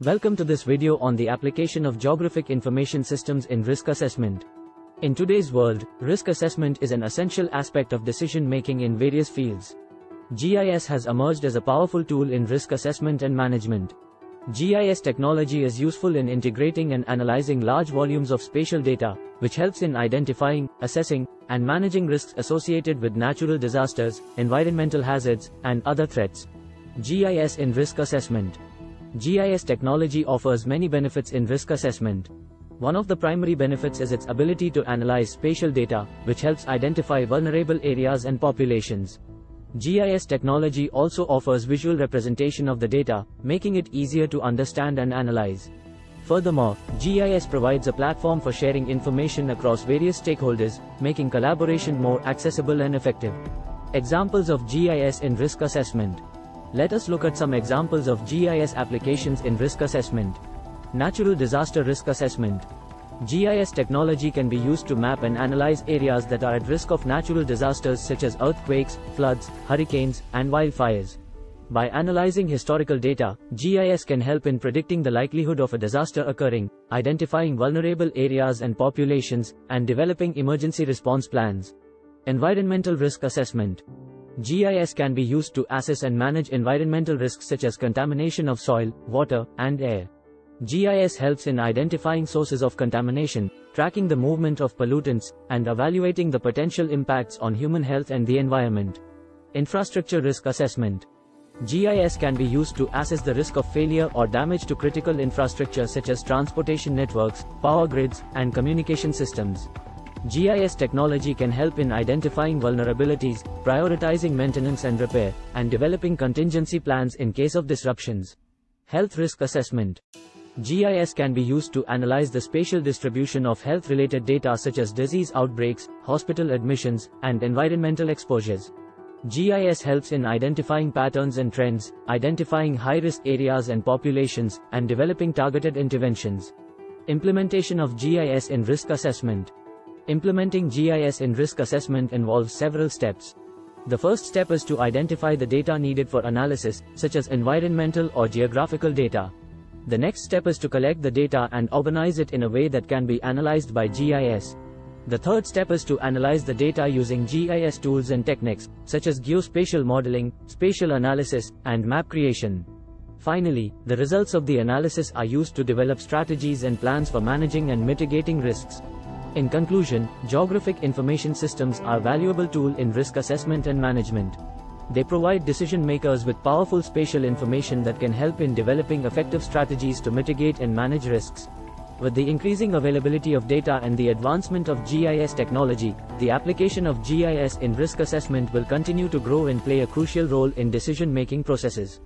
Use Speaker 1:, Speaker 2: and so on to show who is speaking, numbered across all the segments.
Speaker 1: Welcome to this video on the application of geographic information systems in risk assessment. In today's world, risk assessment is an essential aspect of decision making in various fields. GIS has emerged as a powerful tool in risk assessment and management. GIS technology is useful in integrating and analyzing large volumes of spatial data, which helps in identifying, assessing, and managing risks associated with natural disasters, environmental hazards, and other threats. GIS in risk assessment. GIS technology offers many benefits in risk assessment. One of the primary benefits is its ability to analyze spatial data, which helps identify vulnerable areas and populations. GIS technology also offers visual representation of the data, making it easier to understand and analyze. Furthermore, GIS provides a platform for sharing information across various stakeholders, making collaboration more accessible and effective. Examples of GIS in risk assessment. Let us look at some examples of GIS applications in risk assessment. Natural disaster risk assessment. GIS technology can be used to map and analyze areas that are at risk of natural disasters such as earthquakes, floods, hurricanes, and wildfires. By analyzing historical data, GIS can help in predicting the likelihood of a disaster occurring, identifying vulnerable areas and populations, and developing emergency response plans. Environmental risk assessment. GIS can be used to assess and manage environmental risks such as contamination of soil, water, and air. GIS helps in identifying sources of contamination, tracking the movement of pollutants, and evaluating the potential impacts on human health and the environment. Infrastructure risk assessment. GIS can be used to assess the risk of failure or damage to critical infrastructure such as transportation networks, power grids, and communication systems. GIS technology can help in identifying vulnerabilities, prioritizing maintenance and repair, and developing contingency plans in case of disruptions. Health risk assessment. GIS can be used to analyze the spatial distribution of health-related data such as disease outbreaks, hospital admissions, and environmental exposures. GIS helps in identifying patterns and trends, identifying high-risk areas and populations, and developing targeted interventions. Implementation of GIS in risk assessment. Implementing GIS in risk assessment involves several steps. The first step is to identify the data needed for analysis, such as environmental or geographical data. The next step is to collect the data and organize it in a way that can be analyzed by GIS. The third step is to analyze the data using GIS tools and techniques, such as geospatial modeling, spatial analysis, and map creation. Finally, the results of the analysis are used to develop strategies and plans for managing and mitigating risks. In conclusion, geographic information systems are a valuable tool in risk assessment and management. They provide decision makers with powerful spatial information that can help in developing effective strategies to mitigate and manage risks. With the increasing availability of data and the advancement of GIS technology, the application of GIS in risk assessment will continue to grow and play a crucial role in decision-making processes.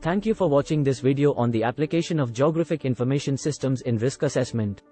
Speaker 1: Thank you for watching this video on the application of geographic information systems in risk assessment.